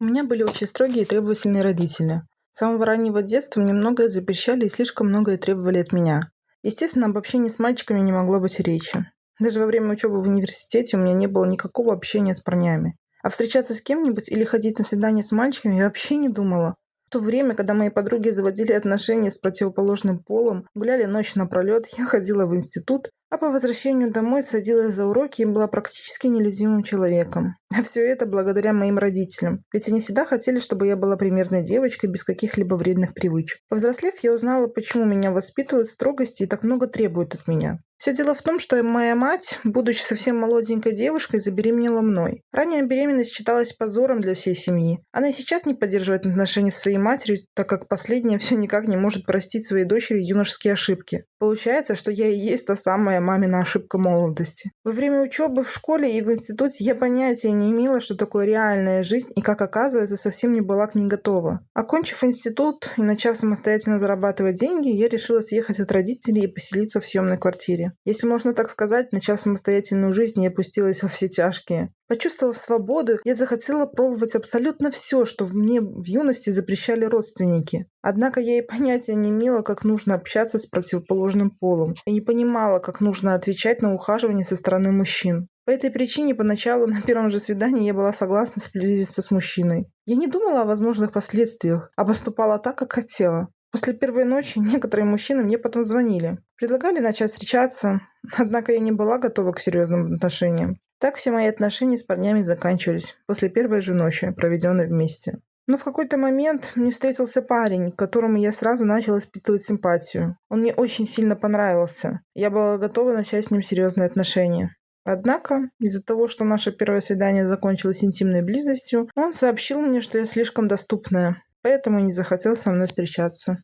У меня были очень строгие и требовательные родители. С самого раннего детства мне многое запрещали и слишком многое требовали от меня. Естественно, об общении с мальчиками не могло быть речи. Даже во время учебы в университете у меня не было никакого общения с парнями. А встречаться с кем-нибудь или ходить на свидание с мальчиками я вообще не думала. В то время, когда мои подруги заводили отношения с противоположным полом, гуляли ночь напролет, я ходила в институт, а по возвращению домой садилась за уроки и была практически нелюдимым человеком. А все это благодаря моим родителям, ведь они всегда хотели, чтобы я была примерной девочкой без каких-либо вредных привычек. Повзрослев, я узнала, почему меня воспитывают строгости и так много требуют от меня. Все дело в том, что моя мать, будучи совсем молоденькой девушкой, забеременела мной. Ранняя беременность считалась позором для всей семьи. Она и сейчас не поддерживает отношения с своей матерью, так как последняя все никак не может простить своей дочери юношеские ошибки. Получается, что я и есть та самая мамина ошибка молодости. Во время учебы в школе и в институте я понятия не имела, что такое реальная жизнь и, как оказывается, совсем не была к ней готова. Окончив институт и начав самостоятельно зарабатывать деньги, я решила съехать от родителей и поселиться в съемной квартире. Если можно так сказать, начав самостоятельную жизнь, я опустилась во все тяжкие. Почувствовав свободу, я захотела пробовать абсолютно все, что мне в юности запрещали родственники. Однако я и понятия не имела, как нужно общаться с противоположным полом, и не понимала, как нужно отвечать на ухаживание со стороны мужчин. По этой причине поначалу на первом же свидании я была согласна сблизиться с мужчиной. Я не думала о возможных последствиях, а поступала так, как хотела. После первой ночи некоторые мужчины мне потом звонили. Предлагали начать встречаться, однако я не была готова к серьезным отношениям. Так все мои отношения с парнями заканчивались после первой же ночи, проведенной вместе. Но в какой-то момент мне встретился парень, к которому я сразу начала испытывать симпатию. Он мне очень сильно понравился. Я была готова начать с ним серьезные отношения. Однако, из-за того, что наше первое свидание закончилось интимной близостью, он сообщил мне, что я слишком доступная, поэтому не захотел со мной встречаться